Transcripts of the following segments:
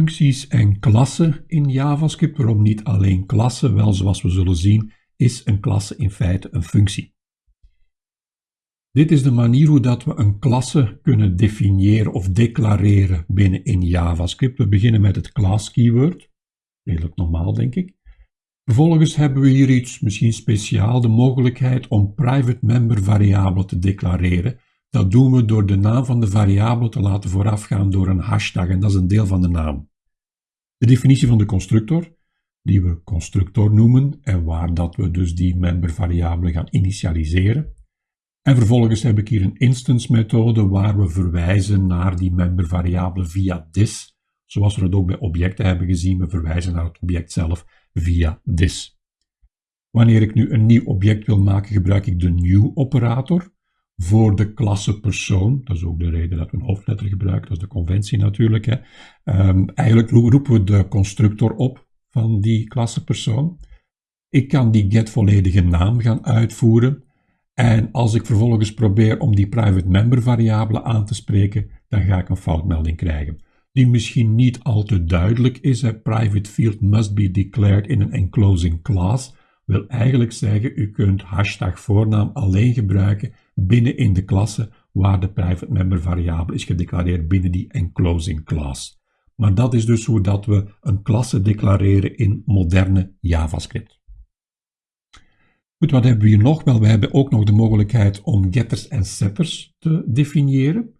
Functies en klassen in JavaScript, waarom niet alleen klassen? Wel, zoals we zullen zien, is een klasse in feite een functie. Dit is de manier hoe dat we een klasse kunnen definiëren of declareren binnen in JavaScript. We beginnen met het class keyword. Redelijk normaal, denk ik. Vervolgens hebben we hier iets misschien speciaal, de mogelijkheid om private member variabelen te declareren. Dat doen we door de naam van de variabele te laten voorafgaan door een hashtag en dat is een deel van de naam. De definitie van de constructor, die we constructor noemen en waar dat we dus die member variabele gaan initialiseren. En vervolgens heb ik hier een instance methode waar we verwijzen naar die member variabele via this, zoals we het ook bij objecten hebben gezien, we verwijzen naar het object zelf via this. Wanneer ik nu een nieuw object wil maken, gebruik ik de new operator voor de klasse persoon. Dat is ook de reden dat we een hoofdletter gebruiken, dat is de conventie natuurlijk. Hè. Um, eigenlijk roepen we de constructor op van die klasse persoon. Ik kan die get volledige naam gaan uitvoeren. En als ik vervolgens probeer om die private member variabele aan te spreken, dan ga ik een foutmelding krijgen. Die misschien niet al te duidelijk is. Private field must be declared in an enclosing class. Wil eigenlijk zeggen, u kunt hashtag voornaam alleen gebruiken binnen in de klasse waar de private member variabele is gedeclareerd binnen die enclosing class. Maar dat is dus hoe dat we een klasse declareren in moderne JavaScript. Goed, wat hebben we hier nog? Wel, we hebben ook nog de mogelijkheid om getters en setters te definiëren.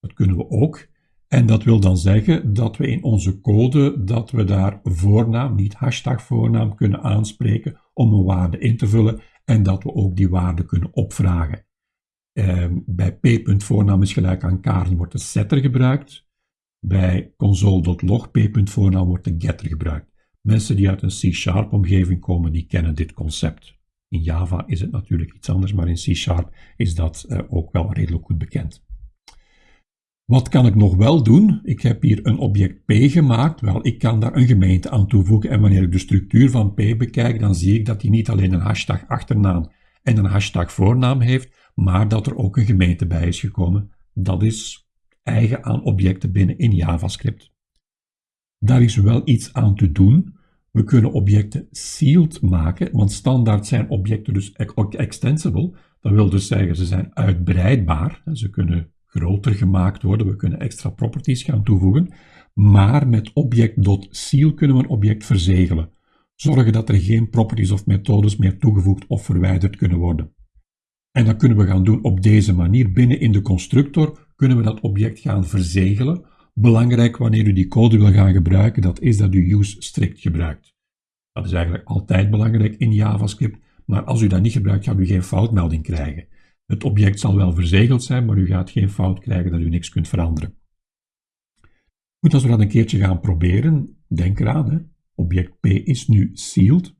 Dat kunnen we ook. En dat wil dan zeggen dat we in onze code, dat we daar voornaam, niet hashtag voornaam, kunnen aanspreken om een waarde in te vullen en dat we ook die waarde kunnen opvragen. Eh, bij p.voornaam is gelijk aan Karin wordt de setter gebruikt. Bij console.log p.voornaam wordt de getter gebruikt. Mensen die uit een C-sharp omgeving komen, die kennen dit concept. In Java is het natuurlijk iets anders, maar in C-sharp is dat uh, ook wel redelijk goed bekend. Wat kan ik nog wel doen? Ik heb hier een object P gemaakt. Wel, ik kan daar een gemeente aan toevoegen. En wanneer ik de structuur van P bekijk, dan zie ik dat hij niet alleen een hashtag achternaam en een hashtag voornaam heeft, maar dat er ook een gemeente bij is gekomen. Dat is eigen aan objecten binnen in JavaScript. Daar is wel iets aan te doen. We kunnen objecten sealed maken, want standaard zijn objecten dus extensible. Dat wil dus zeggen, ze zijn uitbreidbaar. Ze kunnen groter gemaakt worden. We kunnen extra properties gaan toevoegen. Maar met object.seal kunnen we een object verzegelen. Zorgen dat er geen properties of methodes meer toegevoegd of verwijderd kunnen worden. En dat kunnen we gaan doen op deze manier. Binnen in de constructor kunnen we dat object gaan verzegelen. Belangrijk wanneer u die code wil gaan gebruiken, dat is dat u use strict gebruikt. Dat is eigenlijk altijd belangrijk in JavaScript, maar als u dat niet gebruikt, gaat u geen foutmelding krijgen. Het object zal wel verzegeld zijn, maar u gaat geen fout krijgen dat u niks kunt veranderen. Goed, als we dat een keertje gaan proberen, denk eraan, hè. object P is nu sealed.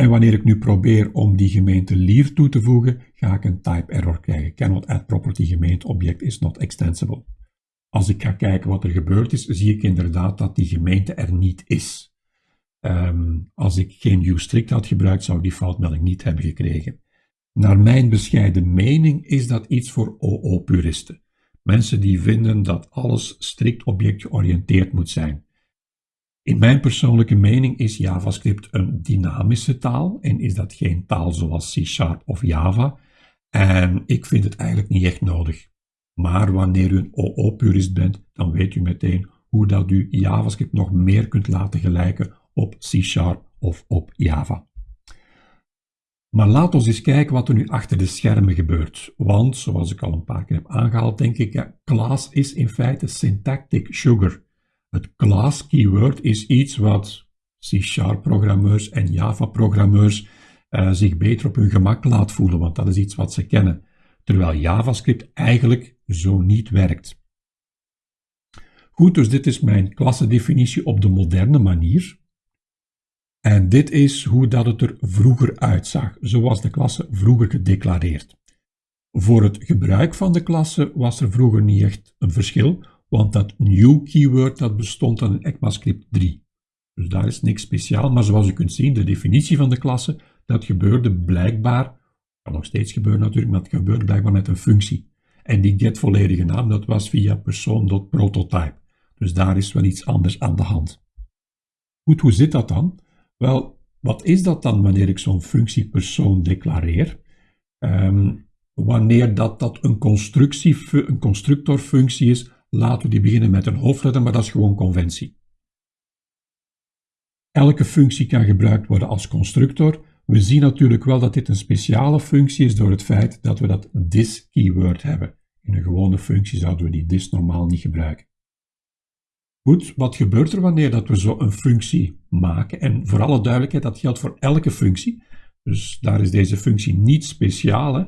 En wanneer ik nu probeer om die gemeente lier toe te voegen, ga ik een type error krijgen. Cannot add property gemeente object is not extensible. Als ik ga kijken wat er gebeurd is, zie ik inderdaad dat die gemeente er niet is. Um, als ik geen uStrict had gebruikt, zou ik die foutmelding niet hebben gekregen. Naar mijn bescheiden mening is dat iets voor OO-puristen. Mensen die vinden dat alles strikt objectgeoriënteerd moet zijn. In mijn persoonlijke mening is JavaScript een dynamische taal en is dat geen taal zoals C Sharp of Java. En ik vind het eigenlijk niet echt nodig. Maar wanneer u een OO-purist bent, dan weet u meteen hoe dat u JavaScript nog meer kunt laten gelijken op C Sharp of op Java. Maar laat ons eens kijken wat er nu achter de schermen gebeurt. Want, zoals ik al een paar keer heb aangehaald, denk ik, ja, class is in feite syntactic sugar. Het class keyword is iets wat C-sharp programmeurs en Java programmeurs uh, zich beter op hun gemak laat voelen, want dat is iets wat ze kennen. Terwijl JavaScript eigenlijk zo niet werkt. Goed, dus dit is mijn klassendefinitie op de moderne manier. En dit is hoe dat het er vroeger uitzag. Zo was de klasse vroeger gedeclareerd. Voor het gebruik van de klasse was er vroeger niet echt een verschil, want dat new keyword dat bestond aan in ECMAScript 3. Dus daar is niks speciaal, maar zoals u kunt zien, de definitie van de klasse, dat gebeurde blijkbaar, kan nog steeds gebeuren natuurlijk, maar het gebeurde blijkbaar met een functie. En die get volledige naam, dat was via persoon.prototype. Dus daar is wel iets anders aan de hand. Goed, hoe zit dat dan? Wel, wat is dat dan wanneer ik zo'n functie persoon declareer? Ehm, wanneer dat, dat een, constructie, een constructorfunctie is, laten we die beginnen met een hoofdletter, maar dat is gewoon conventie. Elke functie kan gebruikt worden als constructor. We zien natuurlijk wel dat dit een speciale functie is door het feit dat we dat this keyword hebben. In een gewone functie zouden we die this normaal niet gebruiken. Goed, wat gebeurt er wanneer dat we zo een functie maken? En voor alle duidelijkheid, dat geldt voor elke functie. Dus daar is deze functie niet speciaal. Hè?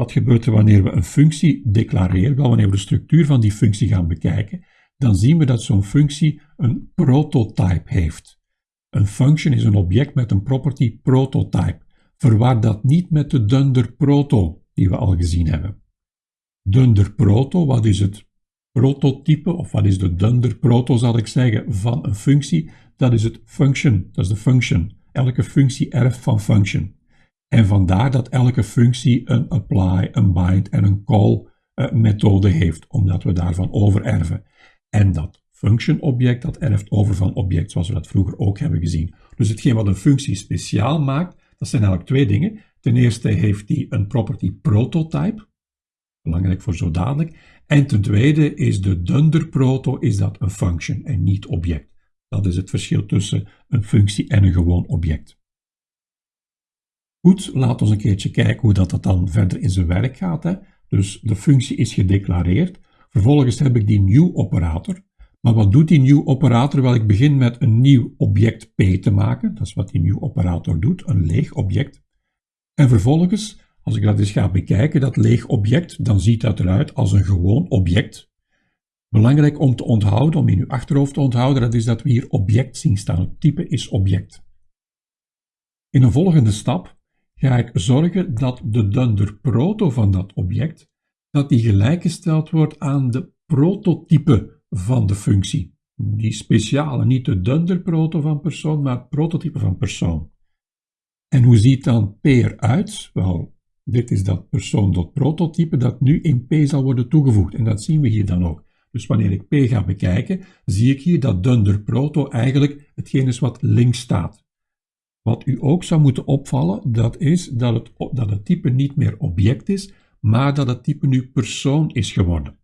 Wat gebeurt er wanneer we een functie declareren? Wel, wanneer we de structuur van die functie gaan bekijken, dan zien we dat zo'n functie een prototype heeft. Een function is een object met een property prototype. Verwaar dat niet met de dunder proto die we al gezien hebben. Dunder proto, wat is het prototype, of wat is de dunder proto zal ik zeggen, van een functie? Dat is het function, dat is de function. Elke functie erft van function. En vandaar dat elke functie een apply, een bind en een call uh, methode heeft, omdat we daarvan overerven. En dat function object, dat erft over van object, zoals we dat vroeger ook hebben gezien. Dus hetgeen wat een functie speciaal maakt, dat zijn eigenlijk twee dingen. Ten eerste heeft die een property prototype, belangrijk voor zo dadelijk. En ten tweede is de dunder proto, is dat een function en niet object. Dat is het verschil tussen een functie en een gewoon object. Goed, laten we een keertje kijken hoe dat, dat dan verder in zijn werk gaat. Hè. Dus de functie is gedeclareerd. Vervolgens heb ik die new operator. Maar wat doet die new operator? Wel, ik begin met een nieuw object P te maken. Dat is wat die new operator doet, een leeg object. En vervolgens, als ik dat eens ga bekijken, dat leeg object, dan ziet dat eruit als een gewoon object. Belangrijk om te onthouden, om in uw achterhoofd te onthouden, dat is dat we hier object zien staan. Het type is object. In een volgende stap ga ik zorgen dat de dunder proto van dat object, dat die gelijkgesteld wordt aan de prototype van de functie. Die speciale, niet de dunder proto van persoon, maar prototype van persoon. En hoe ziet dan P eruit? Wel, dit is dat persoon.prototype dat nu in P zal worden toegevoegd. En dat zien we hier dan ook. Dus wanneer ik P ga bekijken, zie ik hier dat dunder proto eigenlijk hetgeen is wat links staat. Wat u ook zou moeten opvallen, dat is dat het, dat het type niet meer object is, maar dat het type nu persoon is geworden.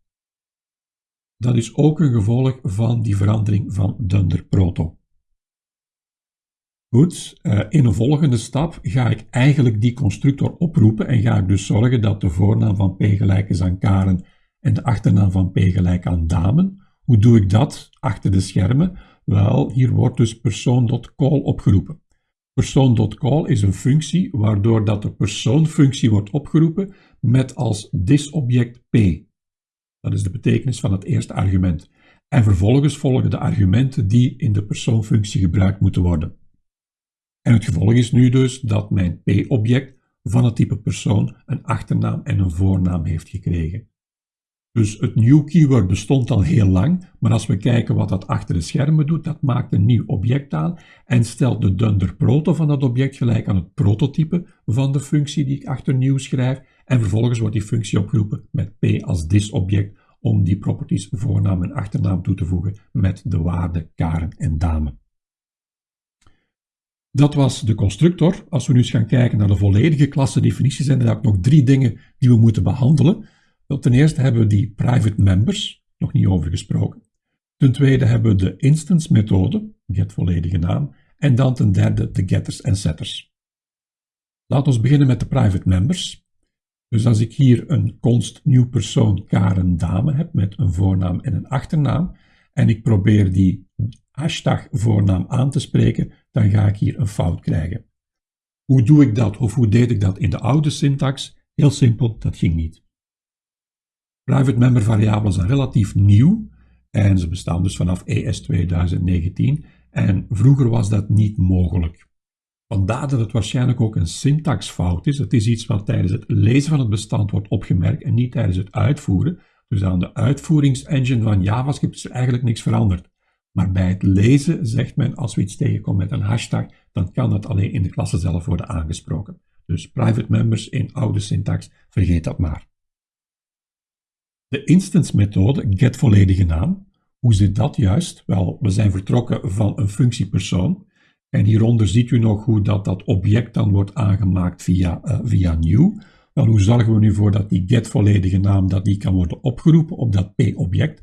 Dat is ook een gevolg van die verandering van dunder proto. Goed, eh, in een volgende stap ga ik eigenlijk die constructor oproepen en ga ik dus zorgen dat de voornaam van P gelijk is aan Karen en de achternaam van P gelijk aan Damen. Hoe doe ik dat achter de schermen? Wel, hier wordt dus persoon.call opgeroepen. Persoon.call is een functie waardoor dat de persoonfunctie wordt opgeroepen met als disobject p. Dat is de betekenis van het eerste argument. En vervolgens volgen de argumenten die in de persoonfunctie gebruikt moeten worden. En het gevolg is nu dus dat mijn p-object van het type persoon een achternaam en een voornaam heeft gekregen. Dus het new keyword bestond al heel lang, maar als we kijken wat dat achter de schermen doet, dat maakt een nieuw object aan en stelt de dunder proto van dat object gelijk aan het prototype van de functie die ik achter nieuw schrijf en vervolgens wordt die functie opgeroepen met p als this object om die properties voornaam en achternaam toe te voegen met de waarden Karen en Dame. Dat was de constructor. Als we nu eens gaan kijken naar de volledige klassendefinitie, zijn er nog drie dingen die we moeten behandelen. Wel, ten eerste hebben we die private members, nog niet over gesproken. Ten tweede hebben we de instance methode, get volledige naam. En dan ten derde de getters en setters. Laten we beginnen met de private members. Dus als ik hier een const nieuw persoon Karen Dame heb met een voornaam en een achternaam en ik probeer die hashtag voornaam aan te spreken, dan ga ik hier een fout krijgen. Hoe doe ik dat of hoe deed ik dat in de oude syntax? Heel simpel, dat ging niet. Private member variabelen zijn relatief nieuw en ze bestaan dus vanaf ES 2019 en vroeger was dat niet mogelijk. Vandaar dat het waarschijnlijk ook een syntaxfout is. Het is iets wat tijdens het lezen van het bestand wordt opgemerkt en niet tijdens het uitvoeren. Dus aan de uitvoeringsengine van JavaScript is er eigenlijk niks veranderd. Maar bij het lezen zegt men, als we iets tegenkomen met een hashtag, dan kan dat alleen in de klasse zelf worden aangesproken. Dus private members in oude syntax, vergeet dat maar. De instance methode, get volledige naam. Hoe zit dat juist? Wel, we zijn vertrokken van een functiepersoon. En hieronder ziet u nog hoe dat, dat object dan wordt aangemaakt via, uh, via new. Wel, hoe zorgen we nu voor dat die get volledige naam dat die kan worden opgeroepen op dat p-object?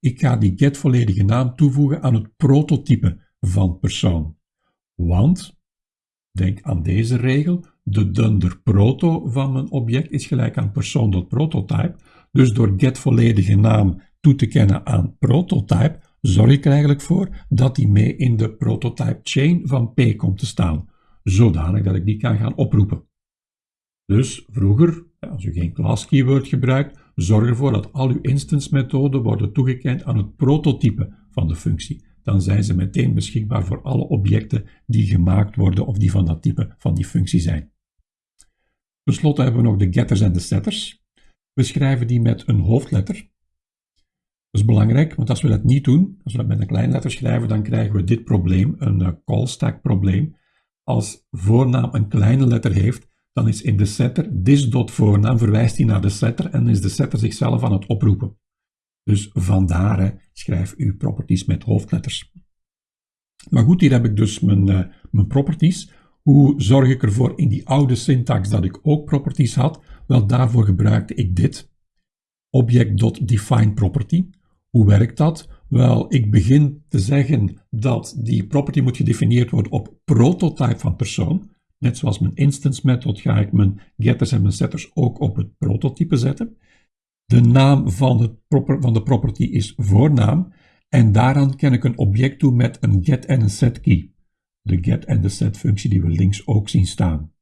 Ik ga die get volledige naam toevoegen aan het prototype van persoon. Want, denk aan deze regel, de dunder proto van mijn object is gelijk aan persoon.prototype. Dus door get volledige naam toe te kennen aan prototype, zorg ik er eigenlijk voor dat die mee in de prototype chain van P komt te staan, zodanig dat ik die kan gaan oproepen. Dus vroeger, als u geen class keyword gebruikt, zorg ervoor dat al uw instance methoden worden toegekend aan het prototype van de functie. Dan zijn ze meteen beschikbaar voor alle objecten die gemaakt worden of die van dat type van die functie zijn. Ten slotte hebben we nog de getters en de setters. We schrijven die met een hoofdletter. Dat is belangrijk, want als we dat niet doen, als we dat met een kleine letter schrijven, dan krijgen we dit probleem, een uh, call stack probleem. Als voornaam een kleine letter heeft, dan is in de setter this.voornaam verwijst hij naar de setter en is de setter zichzelf aan het oproepen. Dus vandaar schrijf uw properties met hoofdletters. Maar goed, hier heb ik dus mijn, uh, mijn properties. Hoe zorg ik ervoor in die oude syntax dat ik ook properties had? Wel, daarvoor gebruikte ik dit. Object.defineProperty. Hoe werkt dat? Wel, ik begin te zeggen dat die property moet gedefinieerd worden op prototype van persoon. Net zoals mijn instance method ga ik mijn getters en mijn setters ook op het prototype zetten. De naam van, het van de property is voornaam en daaraan ken ik een object toe met een get en een set key. De get en de set functie die we links ook zien staan.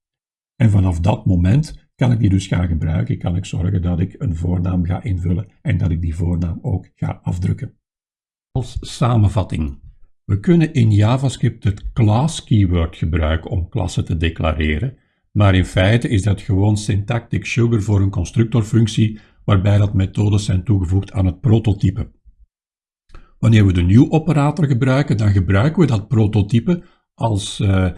En vanaf dat moment kan ik die dus gaan gebruiken. Kan ik zorgen dat ik een voornaam ga invullen en dat ik die voornaam ook ga afdrukken. Als samenvatting. We kunnen in JavaScript het class keyword gebruiken om klassen te declareren, maar in feite is dat gewoon syntactic sugar voor een constructorfunctie waarbij dat methodes zijn toegevoegd aan het prototype. Wanneer we de new operator gebruiken, dan gebruiken we dat prototype als uh,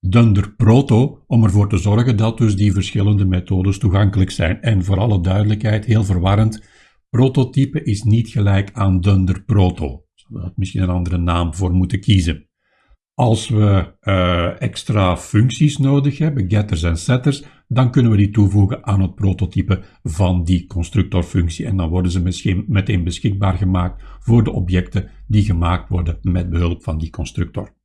dunder proto om ervoor te zorgen dat dus die verschillende methodes toegankelijk zijn. En voor alle duidelijkheid, heel verwarrend, prototype is niet gelijk aan dunder proto. Zouden we misschien een andere naam voor moeten kiezen. Als we uh, extra functies nodig hebben, getters en setters, dan kunnen we die toevoegen aan het prototype van die constructorfunctie en dan worden ze misschien meteen beschikbaar gemaakt voor de objecten die gemaakt worden met behulp van die constructor.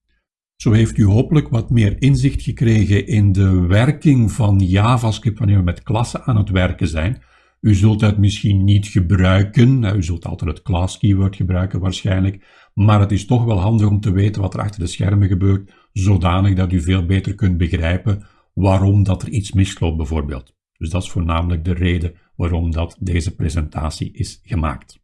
Zo heeft u hopelijk wat meer inzicht gekregen in de werking van JavaScript wanneer we met klassen aan het werken zijn. U zult het misschien niet gebruiken, u zult altijd het class keyword gebruiken waarschijnlijk, maar het is toch wel handig om te weten wat er achter de schermen gebeurt, zodanig dat u veel beter kunt begrijpen waarom dat er iets misloopt bijvoorbeeld. Dus dat is voornamelijk de reden waarom dat deze presentatie is gemaakt.